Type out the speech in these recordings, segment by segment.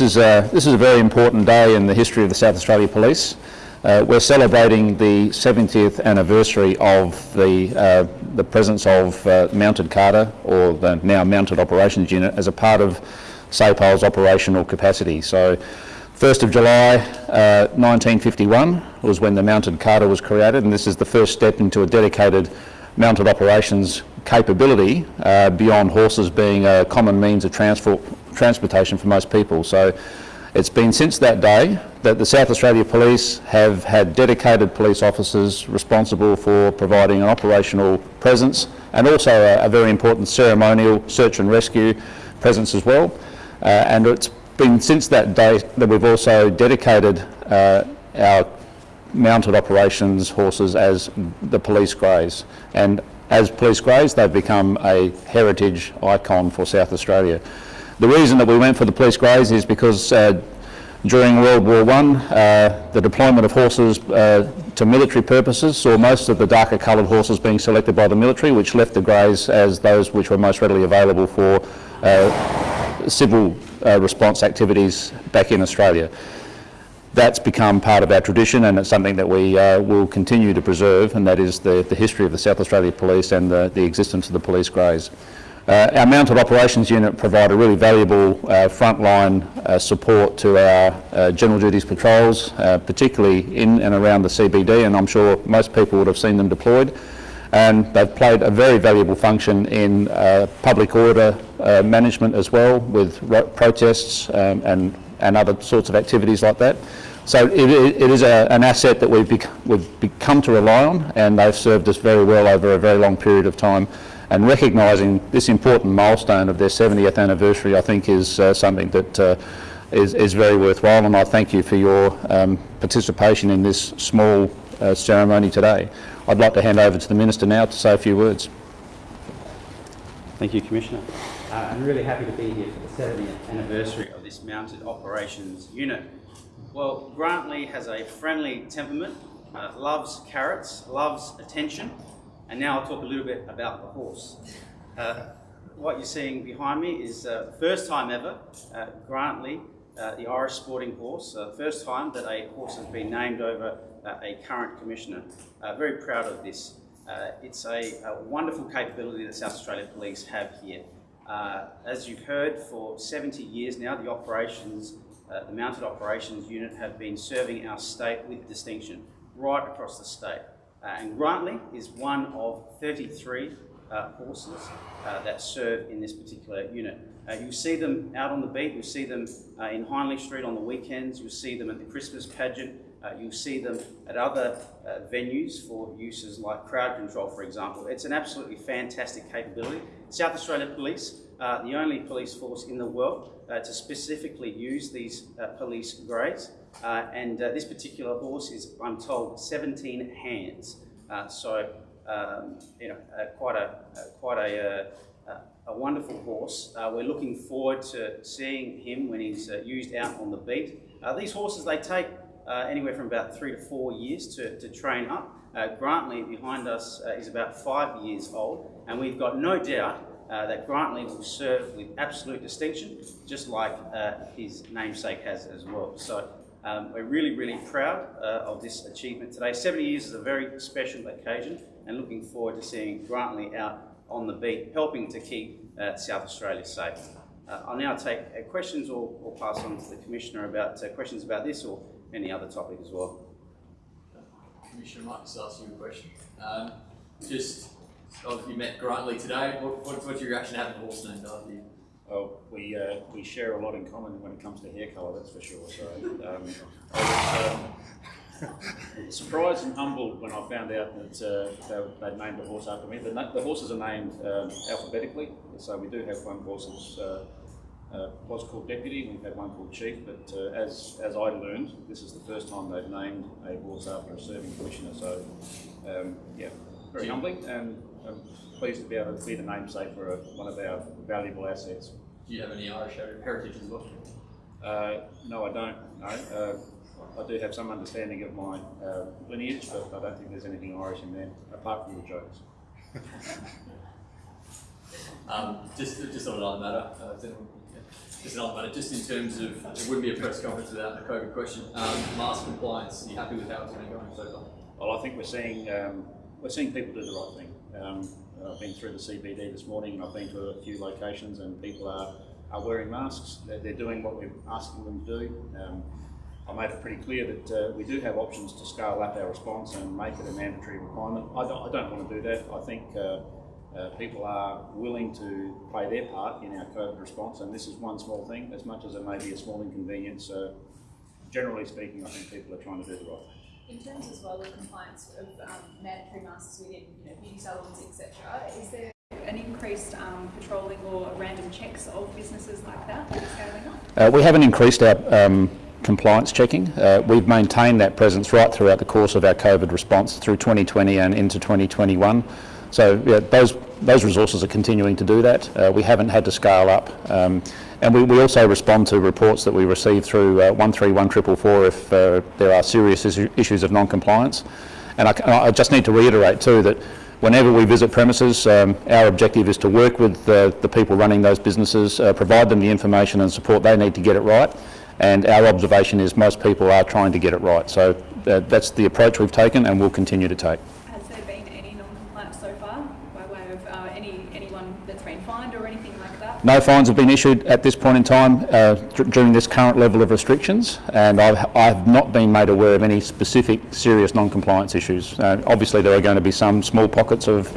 This is, a, this is a very important day in the history of the South Australia Police. Uh, we're celebrating the 70th anniversary of the, uh, the presence of uh, Mounted Cadre, or the now Mounted Operations Unit, as a part of SAPOL's operational capacity. So 1st of July 1951 uh, was when the Mounted Cadre was created, and this is the first step into a dedicated mounted operations capability uh, beyond horses being a common means of transport, transportation for most people. So it's been since that day that the South Australia Police have had dedicated police officers responsible for providing an operational presence and also a, a very important ceremonial search and rescue presence as well. Uh, and it's been since that day that we've also dedicated uh, our mounted operations horses as the police greys. And as police greys, they've become a heritage icon for South Australia. The reason that we went for the police greys is because uh, during World War I, uh, the deployment of horses uh, to military purposes saw most of the darker coloured horses being selected by the military, which left the greys as those which were most readily available for uh, civil uh, response activities back in Australia that's become part of our tradition and it's something that we uh, will continue to preserve and that is the, the history of the South Australia Police and the, the existence of the police greys. Uh, our mounted operations unit provide a really valuable uh, frontline uh, support to our uh, general duties patrols, uh, particularly in and around the CBD and I'm sure most people would have seen them deployed and they've played a very valuable function in public order management as well with protests um, and and other sorts of activities like that. So it, it is a, an asset that we've, bec we've become to rely on and they've served us very well over a very long period of time. And recognising this important milestone of their 70th anniversary I think is uh, something that uh, is, is very worthwhile and I thank you for your um, participation in this small uh, ceremony today. I'd like to hand over to the Minister now to say a few words. Thank you, Commissioner. Uh, I'm really happy to be here for the 70th anniversary of this Mounted Operations Unit. Well, Grantley has a friendly temperament, uh, loves carrots, loves attention, and now I'll talk a little bit about the horse. Uh, what you're seeing behind me is uh, first time ever, uh, Grantley, uh, the Irish sporting horse, uh, first time that a horse has been named over uh, a current commissioner. very proud of this. it's a, a wonderful capability that South Australia Police have here. As you've heard, for 70 years now, the operations, the Mounted Operations Unit have been serving our state with distinction right across the state. Uh, and Grantley is one of 33 uh, horses uh, that serve in this particular unit. Uh, you'll see them out on the beat, you'll see them in Hindley Street on the weekends, you'll see them at the Christmas pageant, uh, you'll see them at other uh, venues for uses like crowd control, for example. It's an absolutely fantastic capability. South Australia Police, uh, the only police force in the world uh, to specifically use these uh, police greys. Uh, and this particular horse is, I'm told, 17 hands. so, um, you know, quite a, quite a, a wonderful horse. we're looking forward to seeing him when he's used out on the beat. these horses, they take uh, anywhere from about three to four years to, to train up. Uh, Grantley behind us uh, is about five years old, and we've got no doubt uh, that Grantley will serve with absolute distinction, just like uh, his namesake has as well. So um, we're really, really proud uh, of this achievement today. 70 years is a very special occasion, and looking forward to seeing Grantley out on the beat, helping to keep South Australia safe. I'll now take questions or, or, pass on to the Commissioner about questions about this or any other topic as well. Commissioner, I might just ask you a question. Um, just, obviously you met Grantley today. What, what, what's your reaction to having a horse named after you? Well, we, uh, we share a lot in common when it comes to hair colour, that's for sure. So um, I was um, surprised and humbled when I found out that uh, they, would named a horse after me. The, the horses are named um, alphabetically, so we do have one horse that's uh, uh, was called deputy, we've had one called chief, but uh, as, as I learned, this is the first time they've named a horse after a serving commissioner, so um, yeah, very humbling and I'm pleased to be able to be the namesake for a, one of our valuable assets. Do you have any Irish heritage as well? Uh, no, I don't, no. Uh, I do have some understanding of my uh, lineage, but I don't think there's anything Irish in there, apart from the jokes. um, just, just on another matter, uh, just another matter, just in terms of, it wouldn't be a press conference without a COVID question. Um, mask compliance, are you happy with how it's been going so far? Well, I think we're seeing um, we're seeing people do the right thing. Um, I've been through the CBD this morning, and I've been to a few locations, and people are, are wearing masks. They're, they're doing what we're asking them to do. Um, I made it pretty clear that uh, we do have options to scale up our response and make it a mandatory requirement. I don't, I don't want to do that. I think uh, uh, people are willing to play their part in our COVID response, and this is one small thing, as much as it may be a small inconvenience. Uh, generally speaking, I think people are trying to do the right thing. In terms as well of compliance of um, mandatory masks within you know, beauty salons, etc., is there an increased um, patrolling or random checks of businesses like that scaling up? Uh, we haven't increased our um, compliance checking. Uh, we've maintained that presence right throughout the course of our COVID response through 2020 and into 2021. So yeah, those those resources are continuing to do that. Uh, we haven't had to scale up. Um, and we, we also respond to reports that we receive through uh, 131444 if uh, there are serious issu- issues of non-compliance. And I, I just need to reiterate too that whenever we visit premises, um, our objective is to work with uh, the people running those businesses, uh, provide them the information and support they need to get it right. And our observation is most people are trying to get it right. So uh, that's the approach we've taken and will continue to take. Has there been any non-compliance so far by way of uh, any anyone that's been fined or anything like that? No fines have been issued at this point in time uh, during this current level of restrictions, and I've, I've not been made aware of any specific serious non-compliance issues. Uh, obviously, there are going to be some small pockets of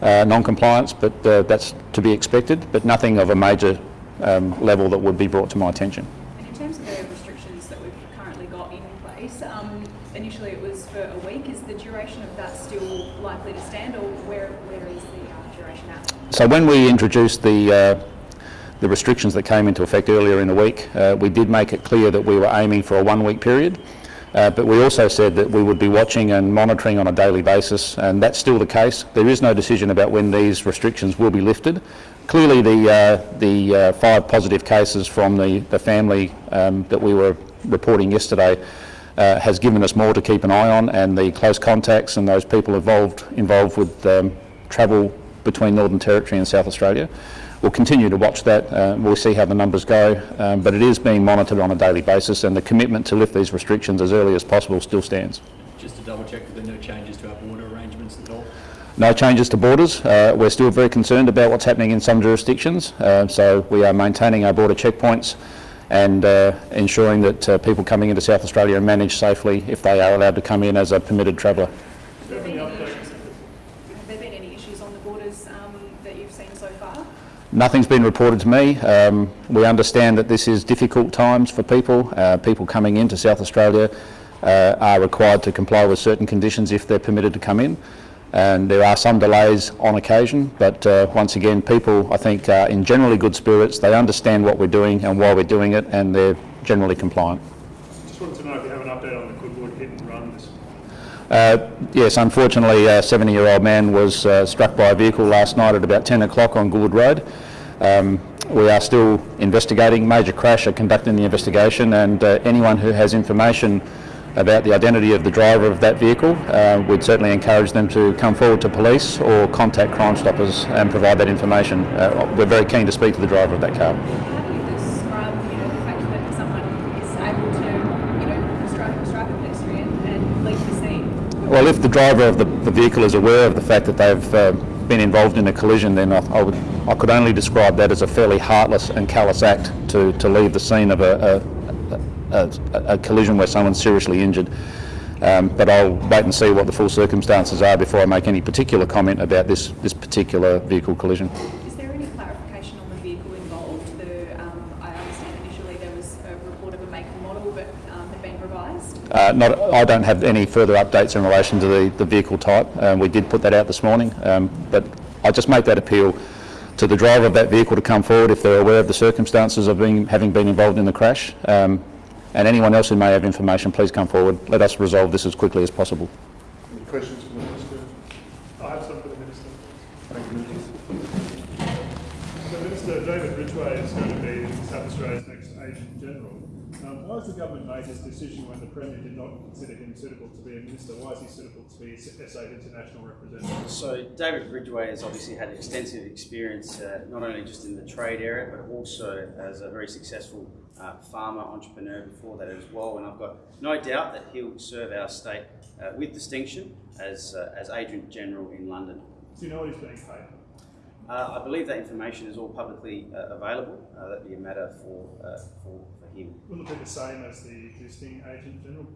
uh, non-compliance, but uh, that's to be expected, but nothing of a major um, level that would be brought to my attention. And in terms of the restrictions that we've currently got in place, um, initially it was for a week. Is the duration of that still likely to stand, or where where is the uh, duration at? So when we introduced the uh, the restrictions that came into effect earlier in the week, uh, we did make it clear that we were aiming for a one-week period. Uh, but we also said that we would be watching and monitoring on a daily basis, and that's still the case. There is no decision about when these restrictions will be lifted. Clearly, the uh, the uh, five positive cases from the the family um, that we were reporting yesterday uh, has given us more to keep an eye on, and the close contacts and those people involved involved with um, travel between Northern Territory and South Australia. We'll continue to watch that. Uh, we'll see how the numbers go, um, but it is being monitored on a daily basis, and the commitment to lift these restrictions as early as possible still stands. Just to double check, that there are no changes to our border arrangements at all? No changes to borders. Uh, we're still very concerned about what's happening in some jurisdictions, uh, so we are maintaining our border checkpoints and uh, ensuring that uh, people coming into South Australia are managed safely if they are allowed to come in as a permitted traveller. Have there been any issues, have there been any issues on the borders um, that you've seen so far? Nothing's been reported to me. Um, we understand that this is difficult times for people. Uh, people coming into South Australia uh, are required to comply with certain conditions if they're permitted to come in. And there are some delays on occasion, but uh, once again, people, I think, are in generally good spirits. They understand what we're doing and why we're doing it, and they're generally compliant. Just wanted to know if you have an update on the Goodwood hit and run this Uh, yes, unfortunately, a 70-year-old man was uh, struck by a vehicle last night at about 10 o'clock on Goodwood Road. Um, we are still investigating. Major Crash are conducting the investigation, and uh, anyone who has information about the identity of the driver of that vehicle, uh, we'd certainly encourage them to come forward to police or contact Crime Stoppers and provide that information. Uh, we're very keen to speak to the driver of that car. How do you describe you know, the fact that someone is able to you know, strike, strike a pedestrian and leave the scene? Well, if the driver of the, the vehicle is aware of the fact that they've uh, been involved in a collision, then I, I would I could only describe that as a fairly heartless and callous act to, to leave the scene of a, a, a, a collision where someone's seriously injured. Um, but I'll wait and see what the full circumstances are before I make any particular comment about this, this particular vehicle collision. Is there any clarification on the vehicle involved? The, um, I understand initially there was a report of a make and model, but um, had been revised. Uh, not, I don't have any further updates in relation to the, the vehicle type. Um, we did put that out this morning, um, but I just make that appeal to the driver of that vehicle to come forward if they're aware of the circumstances of being, having been involved in the crash. Um, and anyone else who may have information, please come forward. Let us resolve this as quickly as possible. Any questions for the Minister? I have some for the Minister. Thank you. So Minister, David Ridgway is going to be in South Australia's next Agent General. Um, why has the government made this decision when the Premier did not consider him suitable to be a minister? Why is he suitable to be SA's international representative? So David Ridgway has obviously had extensive experience, uh, not only just in the trade area, but also as a very successful uh, farmer entrepreneur before that as well. And I've got no doubt that he'll serve our state uh, with distinction as, uh, as Agent General in London. Do you know what he's being paid? Uh, I believe that information is all publicly uh, available. Uh, that'd be a matter for, uh, for, for him. Will it be the same as the existing Agent General,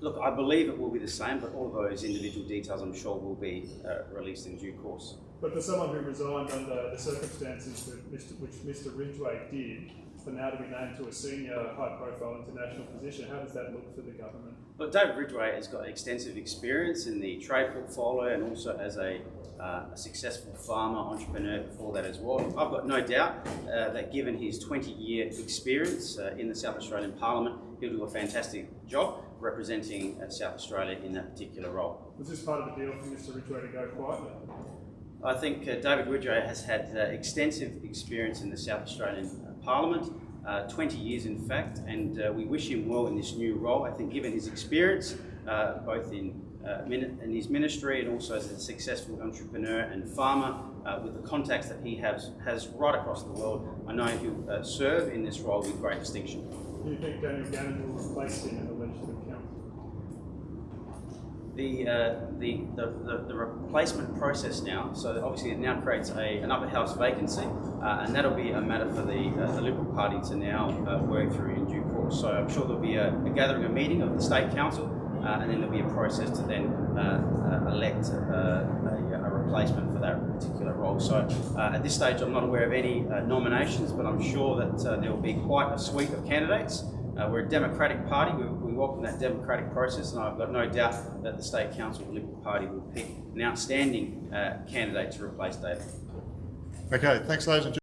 Look, I believe it will be the same, but all of those individual details I'm sure will be uh, released in due course. But for someone who resigned under the circumstances that Mr, which Mr Ridgway did, for now to be named to a senior high-profile international position, how does that look for the government? Well, David Ridgway has got extensive experience in the trade portfolio and also as a, uh, a successful farmer entrepreneur before that as well. I've got no doubt uh, that given his 20 year experience uh, in the South Australian Parliament, he'll do a fantastic job representing uh, South Australia in that particular role. Was this part of the deal for Mr Ridgway to go quietly? I think uh, David Ridgway has had uh, extensive experience in the South Australian Parliament, uh, 20 years in fact, and uh, we wish him well in this new role. I think given his experience, uh, both in, uh, in his ministry and also as a successful entrepreneur and farmer, uh, with the contacts that he has, has right across the world, I know he'll uh, serve in this role with great distinction. Do you think Daniel Gannon will replace him in the Legislative Council? The, uh, the, the, the, the replacement process now, so obviously it now creates a, an upper house vacancy, uh, and that'll be a matter for the, uh, the Liberal Party to now uh, work through in due course. So I'm sure there'll be a, a gathering, a meeting of the State Council, uh, and then there'll be a process to then uh, elect a, a replacement for that particular role. So at this stage, I'm not aware of any nominations, but I'm sure that there will be quite a suite of candidates. We're a democratic party. We welcome that democratic process, and I've got no doubt that the State Council, of the Liberal Party, will pick an outstanding uh, candidate to replace David. Okay, thanks ladies and gentlemen.